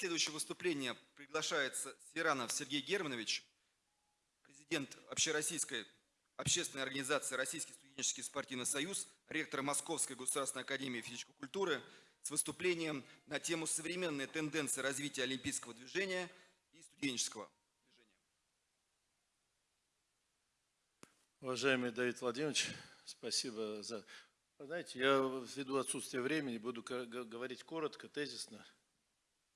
следующее выступление приглашается Сиранов Сергей Германович, президент Общероссийской общественной организации Российский студенческий спортивный союз, ректор Московской государственной академии физической культуры с выступлением на тему «Современные тенденции развития олимпийского движения и студенческого движения». Уважаемый Давид Владимирович, спасибо за... Знаете, я ввиду отсутствия времени буду говорить коротко, тезисно,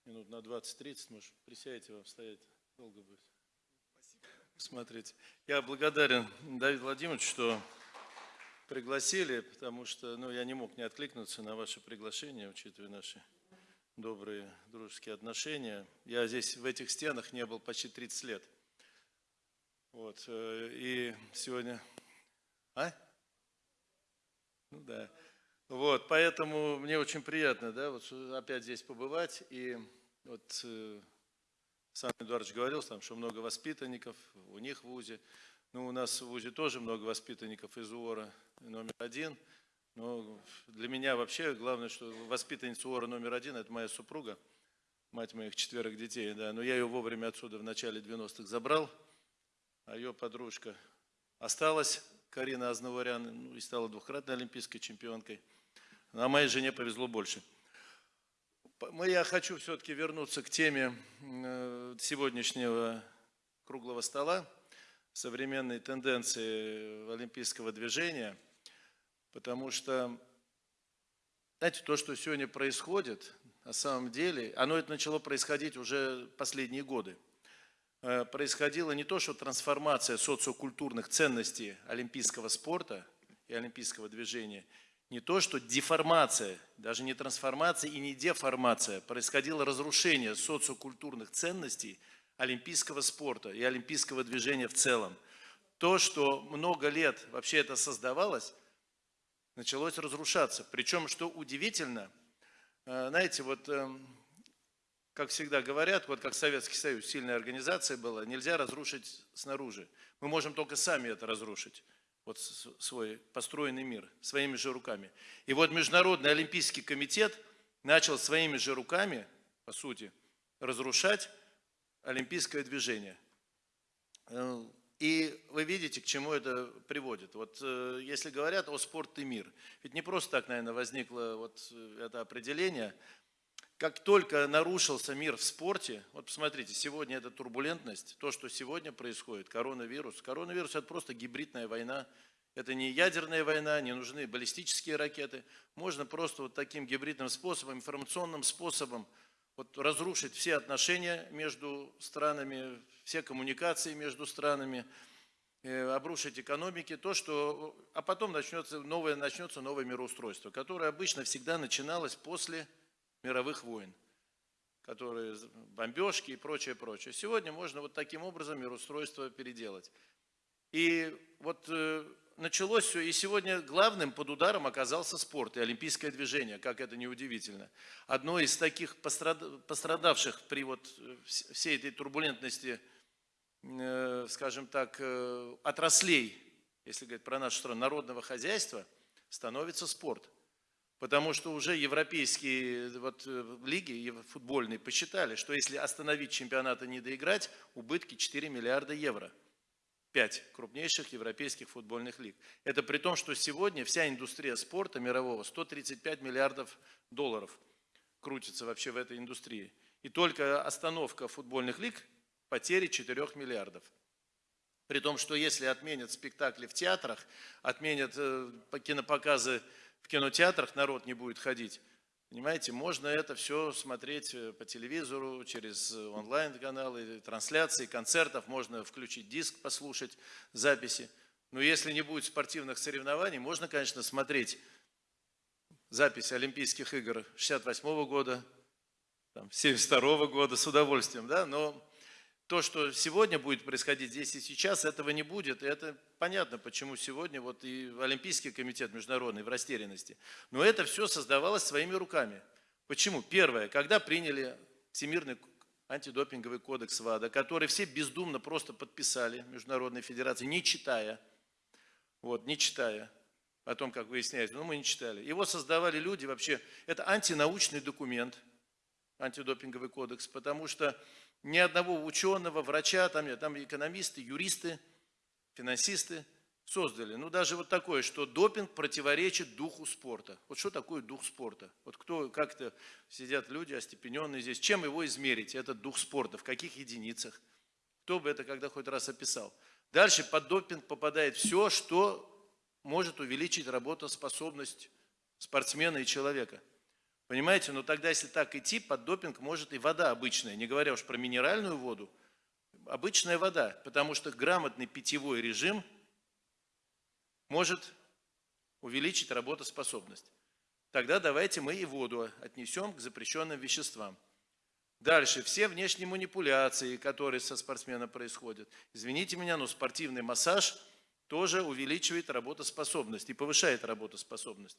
минут на 20-30, может, присядете вам стоять, долго будет. Смотрите, я благодарен Давиду Владимировичу, что пригласили, потому что ну, я не мог не откликнуться на ваше приглашение, учитывая наши добрые дружеские отношения. Я здесь в этих стенах не был почти 30 лет. Вот, э, и сегодня... А? Ну да. Вот, поэтому мне очень приятно, да, вот опять здесь побывать. И вот э, сам Эдуардович говорил, там, что много воспитанников у них в ВУЗе. Ну, у нас в ВУЗе тоже много воспитанников из УОРа номер один. Но для меня вообще главное, что воспитанница УОРа номер один – это моя супруга, мать моих четверых детей. Да. Но я ее вовремя отсюда в начале 90-х забрал, а ее подружка осталась, Карина Азнаварян, ну, и стала двухкратной олимпийской чемпионкой. А моей жене повезло больше. Я хочу все-таки вернуться к теме э, сегодняшнего круглого стола, современные тенденции олимпийского движения, потому что, знаете, то, что сегодня происходит, на самом деле, оно это начало происходить уже последние годы. Э, происходила не то, что трансформация социокультурных ценностей олимпийского спорта и олимпийского движения – не то, что деформация, даже не трансформация и не деформация, происходило разрушение социокультурных ценностей олимпийского спорта и олимпийского движения в целом. То, что много лет вообще это создавалось, началось разрушаться. Причем, что удивительно, э, знаете, вот эм, как всегда говорят, вот как Советский Союз, сильная организация была, нельзя разрушить снаружи. Мы можем только сами это разрушить вот свой построенный мир своими же руками. И вот Международный Олимпийский комитет начал своими же руками, по сути, разрушать олимпийское движение. Э, и вы видите, к чему это приводит. Вот э, если говорят о спорт и мир, ведь не просто так, наверное, возникло вот это определение – как только нарушился мир в спорте, вот посмотрите, сегодня эта турбулентность, то, что сегодня происходит, коронавирус. Коронавирус – это просто гибридная война. Это не ядерная война, не нужны баллистические ракеты. Можно просто вот таким гибридным способом, информационным способом вот разрушить все отношения между странами, все коммуникации между странами, э, обрушить экономики, то, что, а потом начнется новое, начнется новое мироустройство, которое обычно всегда начиналось после мировых войн, которые бомбежки и прочее, прочее. Сегодня можно вот таким образом мироустройство переделать. И вот э, началось все, и сегодня главным под ударом оказался спорт и олимпийское движение, как это не удивительно. Одно из таких пострадавших при вот э, всей этой турбулентности, э, скажем так, отраслей, если говорить про нашу страну, народного хозяйства, становится спорт. Потому что уже европейские вот, э, лиги футбольные посчитали, что если остановить чемпионат и не доиграть, убытки 4 миллиарда евро. Пять крупнейших европейских футбольных лиг. Это при том, что сегодня вся индустрия спорта мирового 135 миллиардов долларов крутится вообще в этой индустрии. И только остановка футбольных лиг потери 4 миллиардов. При том, что если отменят спектакли в театрах, отменят э, кинопоказы в кинотеатрах народ не будет ходить. Понимаете, можно это все смотреть э, по телевизору, через э, онлайн-каналы, трансляции, концертов, можно включить диск, послушать записи. Но если не будет спортивных соревнований, можно, конечно, смотреть запись Олимпийских игр 68 года, 72 года с удовольствием, да, но то, что сегодня будет происходить здесь и сейчас, этого не будет. И это понятно, почему сегодня вот и Олимпийский комитет международный в растерянности. Но это все создавалось своими руками. Почему? Первое, когда приняли Всемирный антидопинговый кодекс ВАДА, который все бездумно просто подписали Международной Федерации, не читая, вот, не читая о том, как выясняется, но мы не читали. Его создавали люди вообще, это антинаучный документ – антидопинговый кодекс, потому что ни одного ученого, врача, там, там экономисты, юристы, финансисты создали. Ну, даже вот такое, что допинг противоречит духу спорта. Вот что такое дух спорта? Вот кто, как-то сидят люди остепененные здесь, чем его измерить, этот дух спорта, в каких единицах? Кто бы это когда хоть раз описал? Дальше под допинг попадает все, что может увеличить работоспособность спортсмена и человека. Понимаете, но тогда, если так идти, под допинг может и вода обычная, не говоря уж про минеральную воду, обычная вода, потому что грамотный питьевой режим может увеличить работоспособность. Тогда давайте мы и воду отнесем к запрещенным веществам. Дальше, все внешние манипуляции, которые со спортсменом происходят. Извините меня, но спортивный массаж тоже увеличивает работоспособность и повышает работоспособность.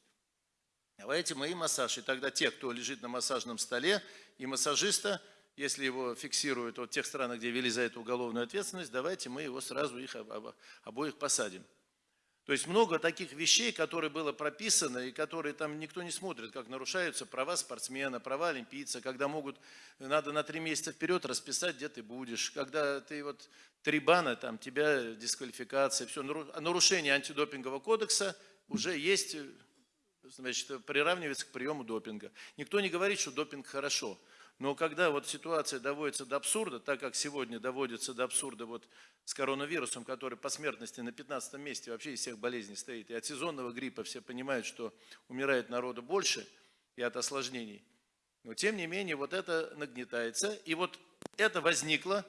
Давайте мы и массаж. И тогда те, кто лежит на массажном столе, и массажиста, если его фиксируют вот в тех странах, где ввели за это уголовную ответственность, давайте мы его сразу их обоих посадим. То есть много таких вещей, которые было прописано и которые там никто не смотрит, как нарушаются права спортсмена, права олимпийца, когда могут, надо на три месяца вперед расписать, где ты будешь, когда ты вот три бана, там тебя дисквалификация, все, нарушение антидопингового кодекса уже есть, значит, приравнивается к приему допинга. Никто не говорит, что допинг хорошо. Но когда вот ситуация доводится до абсурда, так как сегодня доводится до абсурда вот с коронавирусом, который по смертности на 15 месте вообще из всех болезней стоит, и от сезонного гриппа все понимают, что умирает народу больше и от осложнений, но тем не менее вот это нагнетается. И вот это возникло,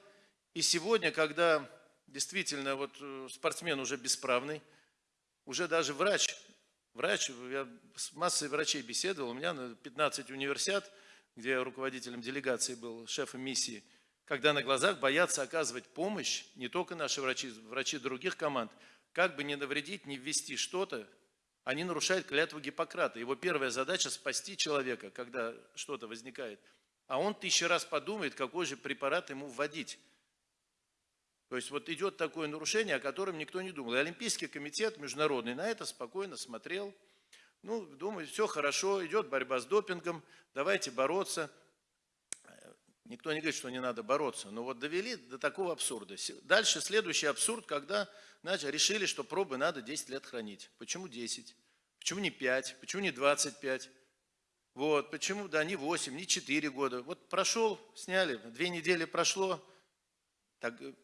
и сегодня, когда действительно вот э, спортсмен уже бесправный, уже даже врач, врач, я с массой врачей беседовал, у меня на 15 универсиад – где я руководителем делегации был, шефом миссии, когда на глазах боятся оказывать помощь не только наши врачи, врачи других команд, как бы не навредить, не ввести что-то, они нарушают клятву Гиппократа. Его первая задача – спасти человека, когда что-то возникает. А он тысячу раз подумает, какой же препарат ему вводить. То есть вот идет такое нарушение, о котором никто не думал. И Олимпийский комитет международный на это спокойно смотрел – ну, думаю, все хорошо, идет борьба с допингом, давайте бороться. Никто не говорит, что не надо бороться, но вот довели до такого абсурда. Дальше следующий абсурд, когда значит, решили, что пробы надо 10 лет хранить. Почему 10? Почему не 5? Почему не 25? Вот, почему, да, не 8, не 4 года. Вот прошел, сняли, две недели прошло, так э,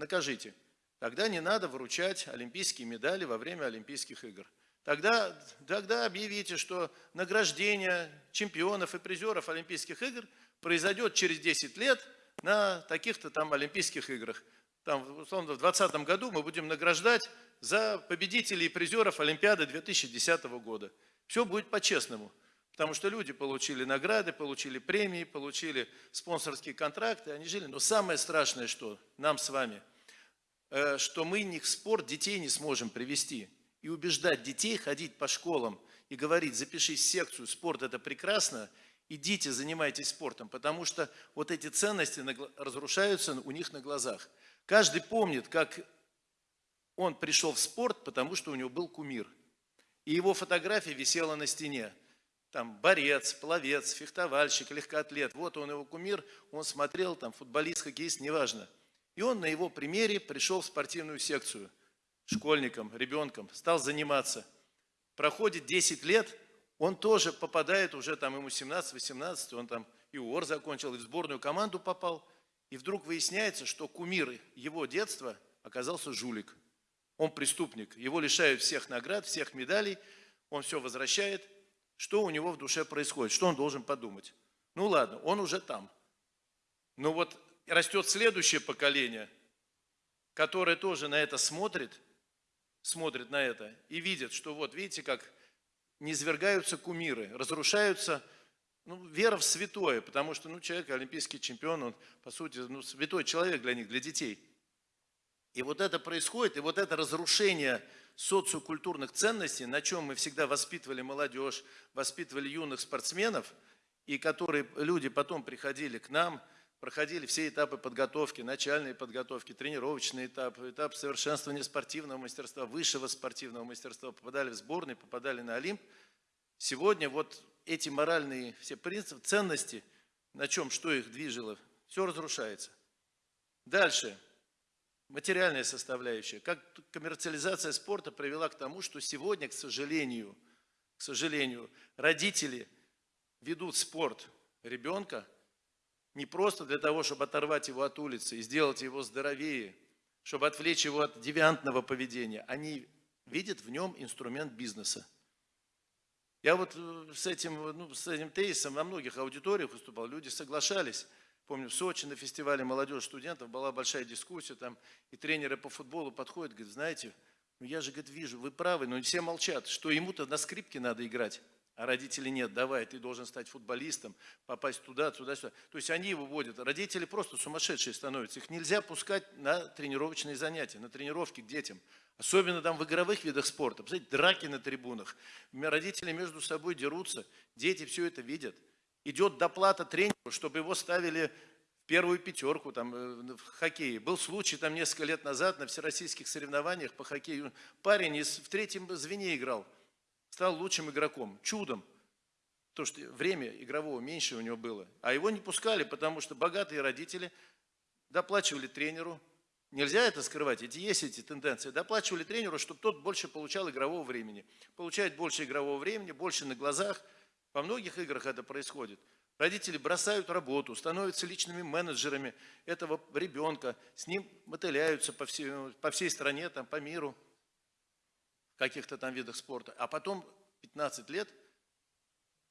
накажите. Тогда не надо вручать олимпийские медали во время Олимпийских игр. Тогда, тогда объявите, что награждение чемпионов и призеров Олимпийских игр произойдет через 10 лет на таких-то там Олимпийских играх. Там, условно, в 2020 году мы будем награждать за победителей и призеров Олимпиады 2010 года. Все будет по-честному. Потому что люди получили награды, получили премии, получили спонсорские контракты, они жили. Но самое страшное, что нам с вами, что мы них в спорт детей не сможем привести и убеждать детей ходить по школам и говорить, запишись в секцию, спорт это прекрасно, идите, занимайтесь спортом, потому что вот эти ценности разрушаются у них на глазах. Каждый помнит, как он пришел в спорт, потому что у него был кумир. И его фотография висела на стене. Там борец, пловец, фехтовальщик, легкоатлет. Вот он его кумир, он смотрел, там футболист, хоккеист, неважно. И он на его примере пришел в спортивную секцию – школьником, ребенком, стал заниматься. Проходит 10 лет, он тоже попадает, уже там ему 17-18, он там и УОР закончил, и в сборную команду попал. И вдруг выясняется, что кумир его детства оказался жулик. Он преступник, его лишают всех наград, всех медалей, он все возвращает. Что у него в душе происходит, что он должен подумать? Ну ладно, он уже там. Но вот растет следующее поколение, которое тоже на это смотрит – смотрит на это и видит, что вот видите, как не извергаются кумиры, разрушаются ну, вера в святое, потому что ну, человек, олимпийский чемпион, он, по сути, ну, святой человек для них, для детей. И вот это происходит, и вот это разрушение социокультурных ценностей, на чем мы всегда воспитывали молодежь, воспитывали юных спортсменов, и которые люди потом приходили к нам – проходили все этапы подготовки, начальные подготовки, тренировочный этап, этап совершенствования спортивного мастерства, высшего спортивного мастерства, попадали в сборные, попадали на Олимп. Сегодня вот эти моральные все принципы, ценности на чем, что их движило, все разрушается. Дальше. Материальная составляющая. Как коммерциализация спорта привела к тому, что сегодня, к сожалению, к сожалению, родители ведут спорт ребенка не просто для того, чтобы оторвать его от улицы и сделать его здоровее, чтобы отвлечь его от девиантного поведения. Они видят в нем инструмент бизнеса. Я вот э, с этим, ну, с этим тезисом на многих аудиториях выступал, люди соглашались. Помню, в Сочи на фестивале молодежи студентов была большая дискуссия, там и тренеры по футболу подходят, говорят, знаете, ну я же, говорит, вижу, вы правы, но все молчат, что ему-то на скрипке надо играть, а родители нет, давай, ты должен стать футболистом, попасть туда, туда, сюда. То есть они его вводят, родители просто сумасшедшие становятся, их нельзя пускать на тренировочные занятия, на тренировки к детям. Особенно там в игровых видах спорта. Посмотрите, драки на трибунах. Родители между собой дерутся. Дети все это видят. Идет доплата тренеру, чтобы его ставили в первую пятерку там, э, в хоккее. Был случай там несколько лет назад на всероссийских соревнованиях по хоккею. Парень из, в третьем звене играл. Стал лучшим игроком. Чудом. Потому что время игрового меньше у него было. А его не пускали, потому что богатые родители доплачивали тренеру, Нельзя это скрывать, эти есть эти тенденции. Доплачивали тренеру, чтобы тот больше получал игрового времени. Получает больше игрового времени, больше на глазах. Во многих играх это происходит. Родители бросают работу, становятся личными менеджерами этого ребенка, с ним мотыляются по всей, по всей стране, там, по миру, каких-то там видах спорта. А потом 15 лет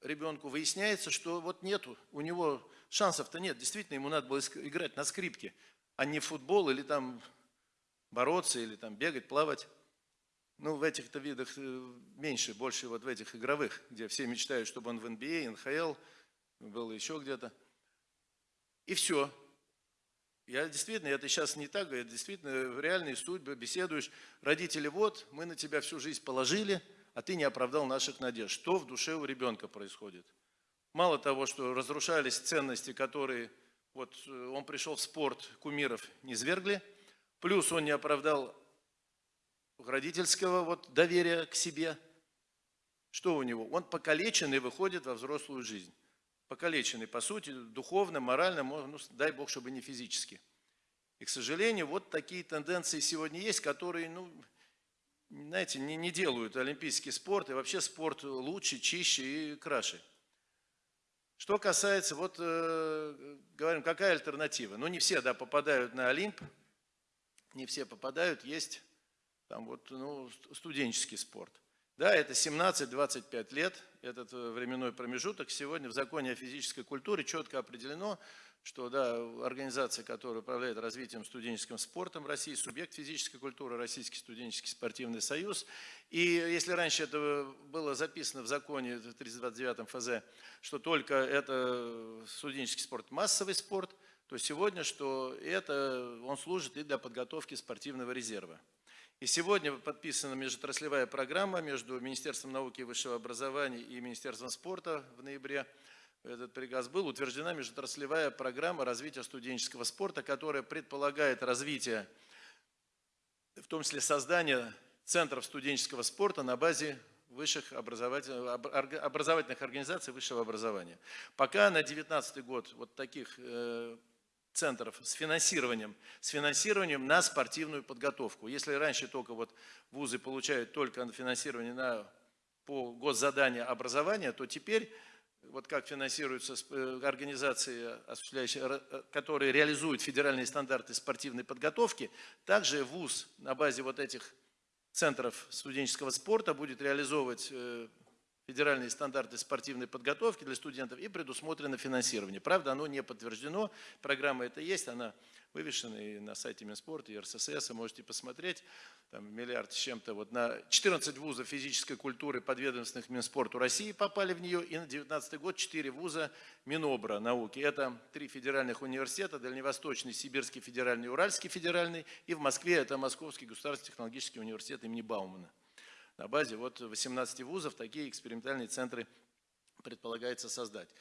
ребенку выясняется, что вот нету, у него шансов-то нет. Действительно, ему надо было играть на скрипке а не футбол или там бороться, или там бегать, плавать. Ну, в этих-то видах э, меньше, больше вот в этих игровых, где все мечтают, чтобы он в NBA, НХЛ, был еще где-то. И все. Я действительно, это сейчас не так, я действительно в реальной судьбе беседуешь. Родители, вот, мы на тебя всю жизнь положили, а ты не оправдал наших надежд. Что в душе у ребенка происходит? Мало того, что разрушались ценности, которые вот э, он пришел в спорт, кумиров не свергли, плюс он не оправдал родительского вот доверия к себе. Что у него? Он покалеченный выходит во взрослую жизнь. Покалеченный, по сути, духовно, морально, ну, дай Бог, чтобы не физически. И, к сожалению, вот такие тенденции сегодня есть, которые, ну, знаете, не, не делают олимпийский спорт и вообще спорт лучше, чище и краше. Что касается, вот э, говорим, какая альтернатива? Ну, не все, да, попадают на Олимп, не все попадают, есть там вот, ну, студенческий спорт. Да, это 17-25 лет, этот э, временной промежуток. Сегодня в законе о физической культуре четко определено, что да, организация, которая управляет развитием студенческим спортом России, субъект физической культуры, Российский студенческий спортивный союз. И если раньше это было записано в законе в 329 ФЗ, что только это студенческий спорт массовый спорт, то сегодня, что это он служит и для подготовки спортивного резерва. И сегодня подписана межотраслевая программа между Министерством науки и высшего образования и Министерством спорта в ноябре этот приказ был, утверждена межотраслевая программа развития студенческого спорта, которая предполагает развитие, в том числе создание центров студенческого спорта на базе высших образовательных, образовательных организаций высшего образования. Пока на 2019 год вот таких э, центров с финансированием, с финансированием на спортивную подготовку. Если раньше только вот вузы получают только финансирование на, по госзаданию образования, то теперь вот как финансируются э, организации, э, которые реализуют федеральные стандарты спортивной подготовки, также ВУЗ на базе вот этих центров студенческого спорта будет реализовывать э, федеральные стандарты спортивной подготовки для студентов и предусмотрено финансирование. Правда, оно не подтверждено, программа это есть, она вывешена и на сайте Минспорта, и РССС, можете посмотреть, там миллиард с чем-то, вот на 14 вузов физической культуры подведомственных Минспорту России попали в нее, и на 19 год 4 вуза Минобра науки. Это три федеральных университета, Дальневосточный, Сибирский федеральный, Уральский федеральный, и в Москве это Московский государственный технологический университет имени Баумана. На базе вот 18 вузов такие экспериментальные центры предполагается создать.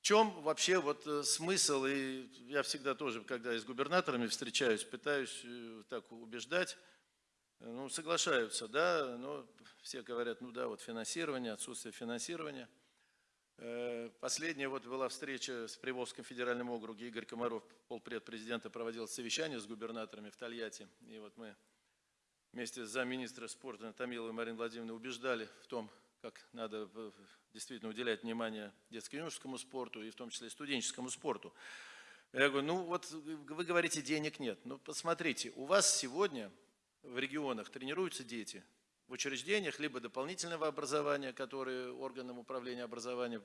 В чем вообще вот э, смысл, и я всегда тоже, когда с губернаторами встречаюсь, пытаюсь э, так убеждать, ну, соглашаются, да, но все говорят, ну да, вот финансирование, отсутствие финансирования. Э, Последняя вот была встреча с Приволжским федеральным округе. Игорь Комаров, полпред президента, проводил совещание с губернаторами в Тольятти. И вот мы вместе с замминистра спорта Томиловой Мариной Владимировной убеждали в том, как надо э, действительно уделять внимание детско-юношескому спорту и в том числе студенческому спорту. Я говорю, ну вот вы говорите, денег нет. Ну посмотрите, у вас сегодня в регионах тренируются дети в учреждениях, либо дополнительного образования, которые органам управления образованием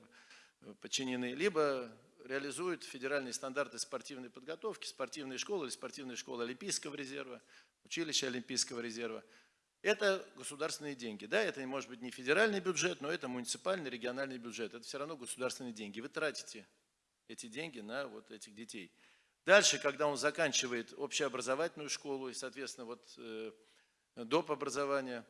э, подчинены, либо реализуют федеральные стандарты спортивной подготовки, спортивные школы или спортивные школы Олимпийского резерва, училища Олимпийского резерва. Это государственные деньги. Да, это может быть не федеральный бюджет, но это муниципальный, региональный бюджет. Это все равно государственные деньги. Вы тратите эти деньги на вот этих детей. Дальше, когда он заканчивает общеобразовательную школу и, соответственно, вот э, доп. образование,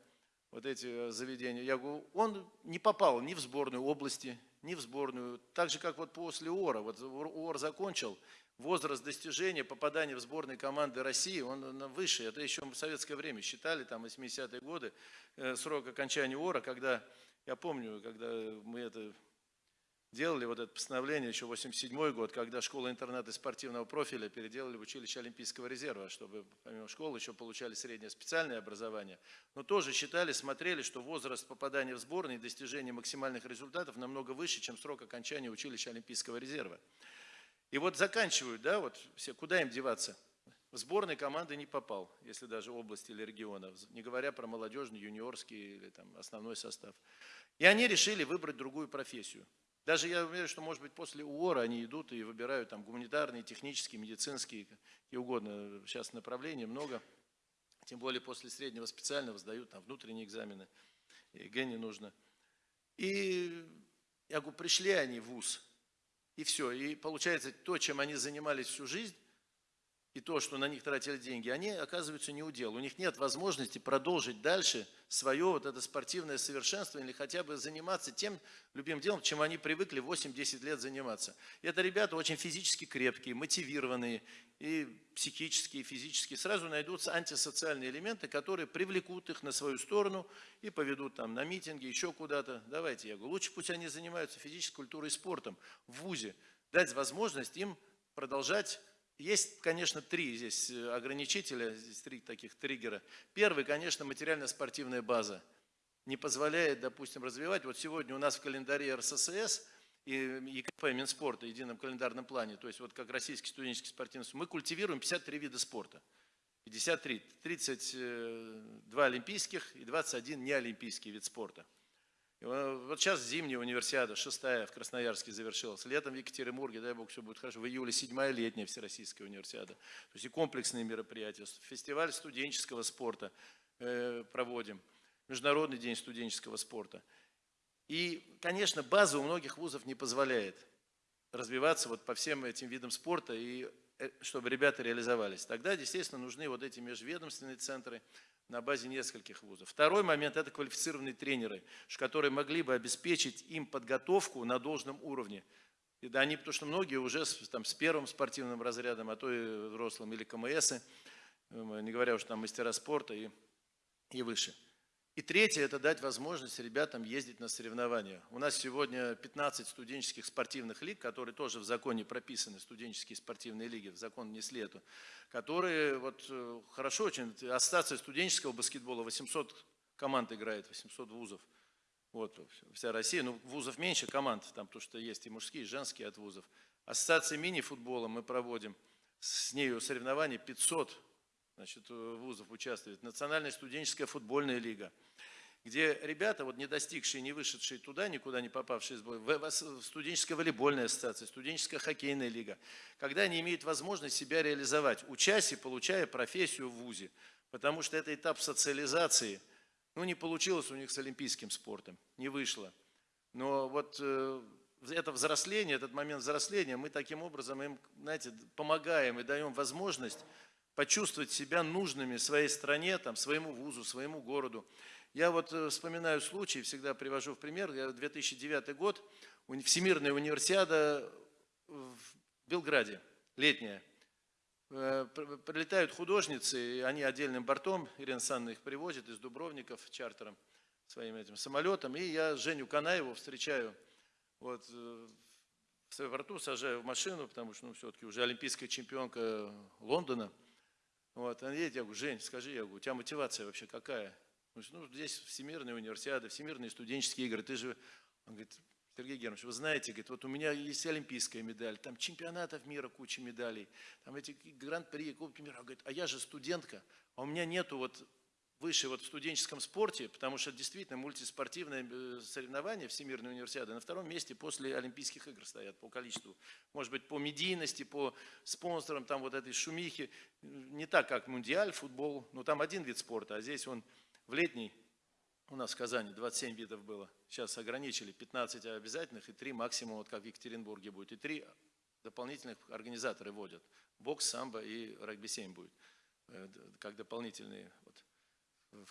вот эти э, заведения, я говорю, он не попал ни в сборную области, ни в сборную. Так же, как вот после ОРа. Вот ОР закончил, возраст достижения, попадания в сборные команды России, он выше. Это еще в советское время считали, там, 80-е годы, э, срок окончания ОРа, когда, я помню, когда мы это делали вот это постановление еще 87 год, когда школа-интернаты спортивного профиля переделали в училище Олимпийского резерва, чтобы помимо школы еще получали среднее специальное образование. Но тоже считали, смотрели, что возраст попадания в сборные и достижения максимальных результатов намного выше, чем срок окончания училища Олимпийского резерва. И вот заканчивают, да, вот все, куда им деваться? В сборной команды не попал, если даже области или региона, не говоря про молодежный, юниорский или там основной состав. И они решили выбрать другую профессию. Даже я уверен, что, может быть, после УОРа они идут и выбирают там гуманитарные, технические, медицинские, и угодно. Сейчас направлений много. Тем более после среднего специального сдают там внутренние экзамены. ЕГЭ не нужно. И я говорю, пришли они в ВУЗ, и все. И получается, то, чем они занимались всю жизнь, и то, что на них тратили деньги, они оказываются не у дел. У них нет возможности продолжить дальше свое вот это спортивное совершенствование или хотя бы заниматься тем любимым делом, чем они привыкли 8-10 лет заниматься. И это ребята очень физически крепкие, мотивированные и психические, и физические. Сразу найдутся антисоциальные элементы, которые привлекут их на свою сторону и поведут там на митинги, еще куда-то. Давайте, я говорю, лучше пусть они занимаются физической культурой и спортом в ВУЗе. Дать возможность им продолжать есть, конечно, три здесь э, ограничителя, здесь три таких триггера. Первый, конечно, материально-спортивная база. Не позволяет, допустим, развивать. Вот сегодня у нас в календаре РССС и ЕКП Минспорта, едином календарном плане, то есть вот как Российский студенческий спортивный мы культивируем 53 вида спорта. 53, 32 олимпийских и 21 неолимпийский вид спорта. Вот сейчас зимняя универсиада, шестая в Красноярске завершилась. Летом в Екатеринбурге, дай бог, все будет хорошо. В июле седьмая летняя всероссийская универсиада. То есть и комплексные мероприятия. Фестиваль студенческого спорта э, проводим. Международный день студенческого спорта. И, конечно, база у многих вузов не позволяет развиваться вот по всем этим видам спорта и э, чтобы ребята реализовались. Тогда, естественно, нужны вот эти межведомственные центры, на базе нескольких вузов. Второй момент – это квалифицированные тренеры, которые могли бы обеспечить им подготовку на должном уровне. И да, они, потому что многие уже с, там, с первым спортивным разрядом, а то и взрослым, или КМСы, э, не говоря уж там мастера спорта и, и выше. И третье – это дать возможность ребятам ездить на соревнования. У нас сегодня 15 студенческих спортивных лиг, которые тоже в законе прописаны, студенческие спортивные лиги, в закон внесли эту, которые вот э, хорошо очень, ассоциация студенческого баскетбола, 800 команд играет, 800 вузов. Вот, вся Россия, ну, вузов меньше команд, там, потому что есть и мужские, и женские от вузов. Ассоциация мини-футбола мы проводим, с нею соревнования 500 значит, вузов участвует. Национальная студенческая футбольная лига – где ребята, вот не достигшие, не вышедшие туда, никуда не попавшие, в студенческая волейбольная ассоциация, студенческая хоккейная лига, когда они имеют возможность себя реализовать, учась и получая профессию в ВУЗе, потому что это этап социализации, ну не получилось у них с олимпийским спортом, не вышло. Но вот э, это взросление, этот момент взросления, мы таким образом им, знаете, помогаем и даем возможность почувствовать себя нужными своей стране, там, своему вузу, своему городу. Я вот э, вспоминаю случай, всегда привожу в пример, 2009 год, Всемирная универсиада в Белграде, летняя. Э, прилетают художницы, они отдельным бортом, Ирина Санна их привозит из Дубровников чартером, своим этим самолетом. И я Женю Канаеву встречаю Вот э, в аэропорту сажаю в машину, потому что, ну, все-таки уже олимпийская чемпионка Лондона. Вот, она едет, я говорю, Жень, скажи, я говорю, у тебя мотивация вообще какая? Говорит, ну, здесь всемирные универсиады, всемирные студенческие игры, ты же... Он говорит, Сергей Германович, вы знаете, говорит, вот у меня есть олимпийская медаль, там чемпионатов мира куча медалей, там эти гран-при, Кубки мира. Он говорит, а я же студентка, а у меня нету вот выше вот в студенческом спорте, потому что действительно мультиспортивное э, соревнование Всемирной универсиады на втором месте после Олимпийских игр стоят по количеству. Может быть, по медийности, по спонсорам, там вот этой шумихи. Не так, как мундиаль, футбол, но там один вид спорта, а здесь он в летний, у нас в Казани 27 видов было, сейчас ограничили 15 обязательных и 3 максимум, вот как в Екатеринбурге будет, и 3 дополнительных организаторы вводят. Бокс, самбо и регби-7 будет, э, как дополнительные вот,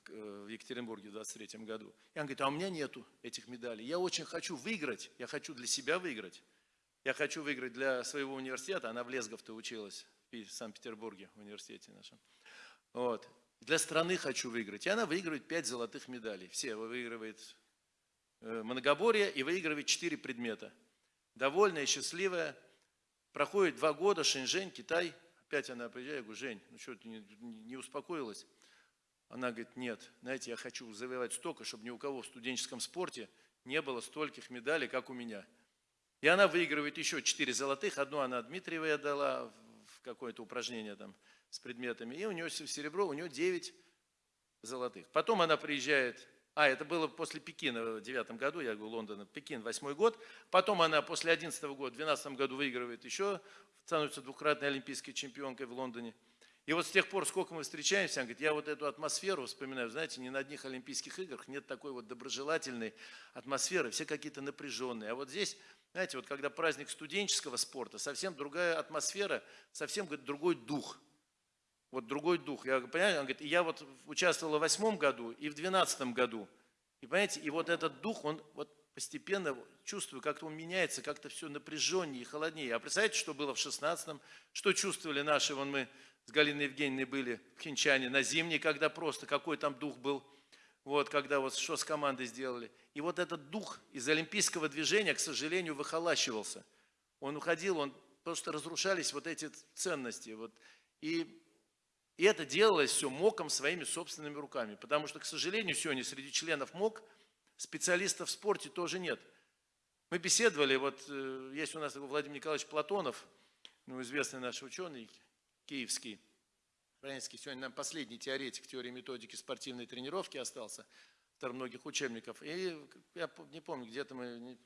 в Екатеринбурге в 23 году. И он говорит, а у меня нету этих медалей. Я очень хочу выиграть, я хочу для себя выиграть. Я хочу выиграть для своего университета, она в Лесгов-то училась, в Санкт-Петербурге, в университете нашем. Вот. Для страны хочу выиграть. И она выигрывает 5 золотых медалей. Все выигрывает э, многоборье и выигрывает 4 предмета. Довольная, счастливая. Проходит два года, Шэньчжэнь, Китай. Опять она приезжает, я говорю, Жень, ну что, ты не, не успокоилась? Она говорит, нет, знаете, я хочу завоевать столько, чтобы ни у кого в студенческом спорте не было стольких медалей, как у меня. И она выигрывает еще четыре золотых, одну она Дмитриевой отдала в какое-то упражнение там с предметами, и у нее серебро, у нее 9 золотых. Потом она приезжает, а, это было после Пекина в девятом году, я говорю, Лондон, Пекин, восьмой год. Потом она после одиннадцатого года, в двенадцатом году выигрывает еще, становится двукратной олимпийской чемпионкой в Лондоне. И вот с тех пор, сколько мы встречаемся, он говорит, я вот эту атмосферу вспоминаю, знаете, ни на одних Олимпийских играх нет такой вот доброжелательной атмосферы, все какие-то напряженные. А вот здесь, знаете, вот когда праздник студенческого спорта, совсем другая атмосфера, совсем говорит, другой дух. Вот другой дух. Я понимаю, он говорит, я вот участвовал в восьмом году и в двенадцатом году. И понимаете, и вот этот дух, он вот постепенно чувствую, как-то он меняется, как-то все напряженнее и холоднее. А представляете, что было в шестнадцатом, что чувствовали наши, вон мы с Галиной Евгеньевной были в Хинчане на зимней, когда просто какой там дух был, вот, когда вот что с командой сделали. И вот этот дух из олимпийского движения, к сожалению, выхолащивался. Он уходил, он просто разрушались вот эти ценности. Вот. И, и это делалось все МОКом своими собственными руками. Потому что, к сожалению, сегодня среди членов МОК специалистов в спорте тоже нет. Мы беседовали, вот э, есть у нас Владимир Николаевич Платонов, ну, известный наш ученый, киевский, украинский, сегодня нам последний теоретик теории методики спортивной тренировки остался, автор многих учебников. И я не помню, где-то мы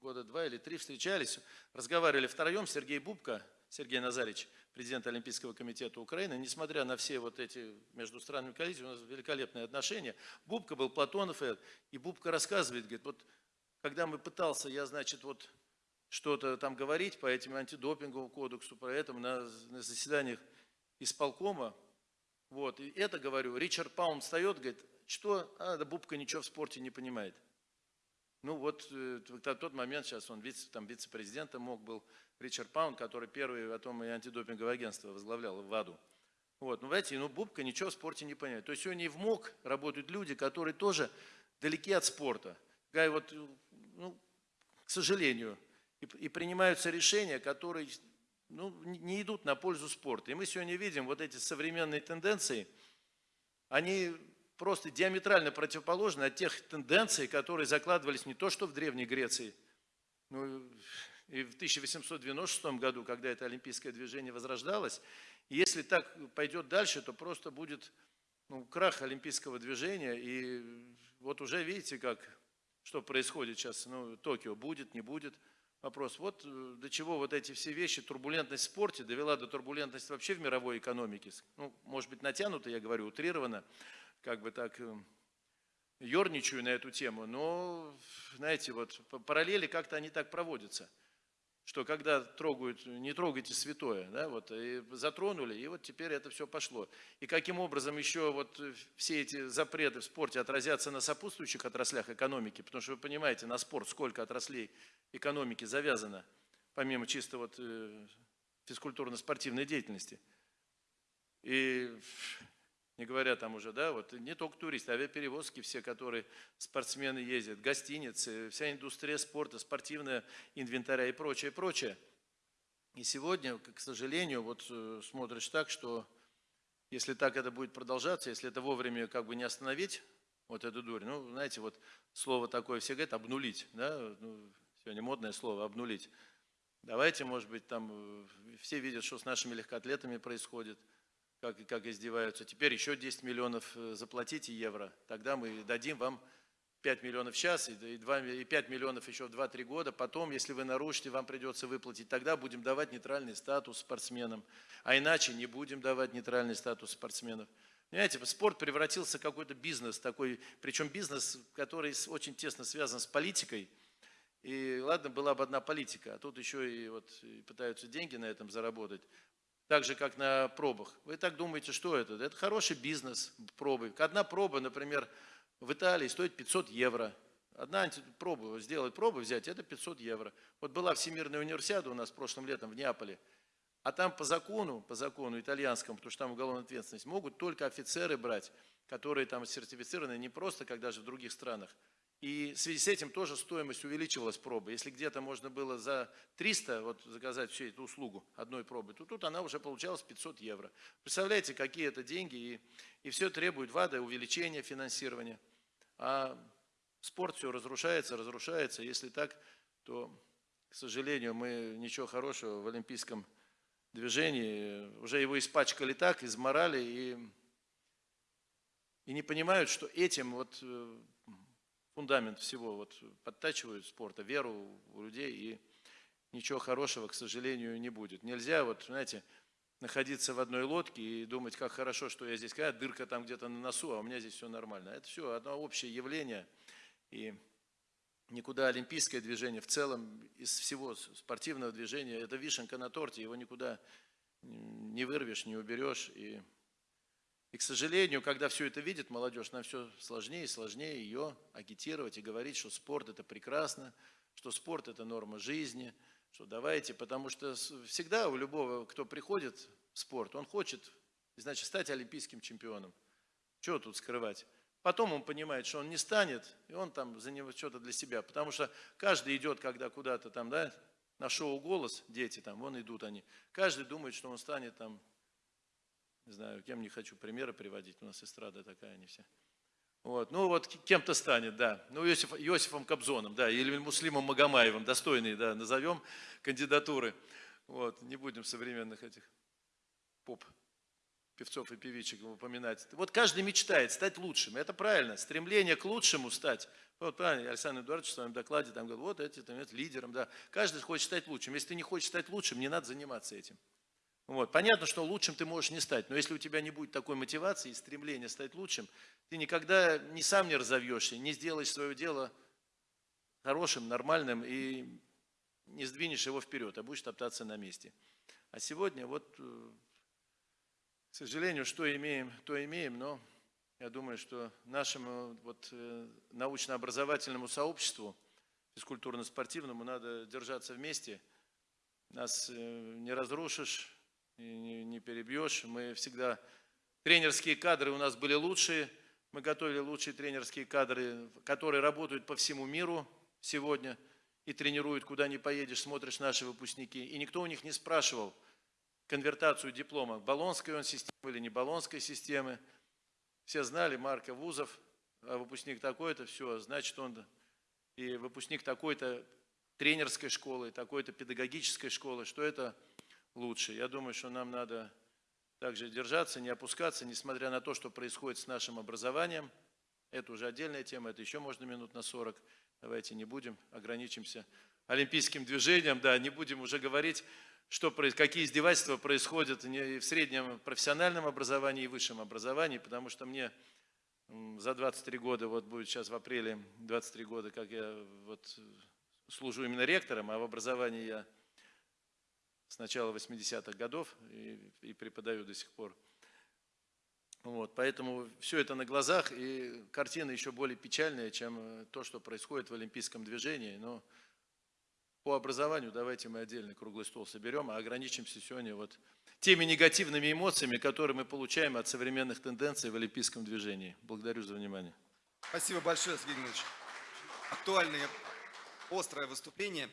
года два или три встречались, разговаривали втроем, Сергей Бубка, Сергей Назарич, президент Олимпийского комитета Украины, несмотря на все вот эти между странами коллизии, у нас великолепные отношения. Бубка был Платонов, и Бубка рассказывает, говорит, вот когда мы пытался, я, значит, вот что-то там говорить по этим антидопинговому кодексу, по этому на, на заседаниях исполкома. Вот, и это говорю, Ричард Паун встает, говорит, что, а, да Бубка ничего в спорте не понимает. Ну вот э, в тот момент, сейчас он вице, там вице-президентом мог был Ричард Паун, который первый потом и антидопинговое агентство возглавлял в ВАДу. Вот, ну, знаете, ну, Бубка ничего в спорте не понимает. То есть сегодня в МОК работают люди, которые тоже далеки от спорта. Вот, ну, к сожалению, и, и принимаются решения, которые ну, не идут на пользу спорта. И мы сегодня видим вот эти современные тенденции, они просто диаметрально противоположны от тех тенденций, которые закладывались не то что в Древней Греции, ну, и в 1896 году, когда это олимпийское движение возрождалось. Если так пойдет дальше, то просто будет ну, крах олимпийского движения. И вот уже видите, как, что происходит сейчас. Ну, Токио будет, не будет – вопрос. Вот э, до чего вот эти все вещи, турбулентность в спорте довела до турбулентности вообще в мировой экономике. Ну, может быть, натянуто, я говорю, утрированно, как бы так э, ерничаю на эту тему, но, знаете, вот параллели как-то они так проводятся – что когда трогают, не трогайте святое, да, вот, и затронули, и вот теперь это все пошло. И каким образом еще вот все эти запреты в спорте отразятся на сопутствующих отраслях экономики, потому что вы понимаете, на спорт сколько отраслей экономики завязано, помимо чисто вот э, физкультурно-спортивной деятельности. И Не говоря там уже, да, вот не только туристы, авиаперевозки все, которые спортсмены ездят, гостиницы, вся индустрия спорта, спортивная инвентаря и прочее, прочее. И сегодня, к сожалению, вот э, смотришь так, что если так это будет продолжаться, если это вовремя как бы не остановить, вот эту дурь, ну, знаете, вот слово такое все говорят, обнулить, да, ну, сегодня модное слово, обнулить. Давайте, может быть, там э, все видят, что с нашими легкоатлетами происходит, как, как издеваются. Теперь еще 10 миллионов э, заплатите евро, тогда мы дадим вам 5 миллионов сейчас и, 2, и 5 миллионов еще в 2-3 года. Потом, если вы нарушите, вам придется выплатить. Тогда будем давать нейтральный статус спортсменам. А иначе не будем давать нейтральный статус спортсменов. Понимаете, спорт превратился в какой-то бизнес такой, причем бизнес, который очень тесно связан с политикой. И ладно, была бы одна политика, а тут еще и вот и пытаются деньги на этом заработать. Так же, как на пробах. Вы так думаете, что это? Это хороший бизнес, пробы. Одна проба, например, в Италии стоит 500 евро. Одна проба, сделать пробу, взять, это 500 евро. Вот была Всемирная универсиада у нас прошлым летом в Неаполе. А там по закону, по закону итальянскому, потому что там уголовная ответственность, могут только офицеры брать, которые там сертифицированы не просто, как даже в других странах. И в связи с этим тоже стоимость увеличивалась пробы. Если где-то можно было за 300 вот, заказать всю эту услугу одной пробы, то тут она уже получалась 500 евро. Представляете, какие это деньги, и, и все требует ВАДА увеличения финансирования. А спорт все разрушается, разрушается. Если так, то, к сожалению, мы ничего хорошего в олимпийском движении, уже его испачкали так, изморали, и, и не понимают, что этим вот э, фундамент всего вот подтачивают спорта, веру у людей, и ничего хорошего, к сожалению, не будет. Нельзя, вот, знаете, находиться в одной лодке и думать, как хорошо, что я здесь, какая дырка там где-то на носу, а у меня здесь все нормально. Это все одно общее явление. И никуда олимпийское движение в целом из всего спортивного движения, это вишенка на торте, его никуда не вырвешь, не уберешь. И, и, к сожалению, когда все это видит молодежь, нам все сложнее и сложнее ее агитировать и говорить, что спорт это прекрасно, что спорт это норма жизни – что давайте, потому что всегда у любого, кто приходит в спорт, он хочет, значит, стать олимпийским чемпионом. Чего тут скрывать? Потом он понимает, что он не станет, и он там за него что-то для себя. Потому что каждый идет, когда куда-то там, да, на шоу «Голос», дети там, вон идут они. Каждый думает, что он станет там, не знаю, кем не хочу примеры приводить, у нас эстрада такая, они все. Вот. Ну вот кем-то станет, да. Ну Иосиф, Иосифом Кобзоном, да, или Муслимом Магомаевым, достойные, да, назовем кандидатуры. Вот. Не будем современных этих поп певцов и певичек упоминать. Вот каждый мечтает стать лучшим, это правильно, стремление к лучшему стать. Вот правильно, Александр Эдуардович в своем докладе там говорил, вот эти, там, это лидером, да. Каждый хочет стать лучшим. Если ты не хочешь стать лучшим, не надо заниматься этим. Вот. Понятно, что лучшим ты можешь не стать, но если у тебя не будет такой мотивации и стремления стать лучшим, ты никогда ни сам не разовьешься, не сделаешь свое дело хорошим, нормальным и не сдвинешь его вперед, а будешь топтаться на месте. А сегодня вот, э, к сожалению, что имеем, то имеем, но я думаю, что нашему вот, э, научно-образовательному сообществу, физкультурно-спортивному, надо держаться вместе. Нас э, не разрушишь, не, не перебьешь. Мы всегда... Тренерские кадры у нас были лучшие. Мы готовили лучшие тренерские кадры, которые работают по всему миру сегодня и тренируют, куда не поедешь, смотришь наши выпускники. И никто у них не спрашивал конвертацию диплома, баллонской он системы или не баллонской системы. Все знали Марка Вузов, а выпускник такой-то, все, значит он и выпускник такой-то тренерской школы, такой-то педагогической школы, что это лучше. Я думаю, что нам надо также держаться, не опускаться, несмотря на то, что происходит с нашим образованием. Это уже отдельная тема, это еще можно минут на 40. Давайте не будем, ограничимся олимпийским движением, да, не будем уже говорить, что, какие издевательства происходят в среднем профессиональном образовании и высшем образовании, потому что мне за 23 года, вот будет сейчас в апреле 23 года, как я вот служу именно ректором, а в образовании я с начала 80-х годов и, и преподаю до сих пор. Вот, поэтому все это на глазах, и картина еще более печальная, чем э, то, что происходит в олимпийском движении. Но по образованию давайте мы отдельный круглый стол соберем, а ограничимся сегодня вот теми негативными эмоциями, которые мы получаем от современных тенденций в олимпийском движении. Благодарю за внимание. Спасибо большое, Сергей Геннадьевич. Актуальное, острое выступление.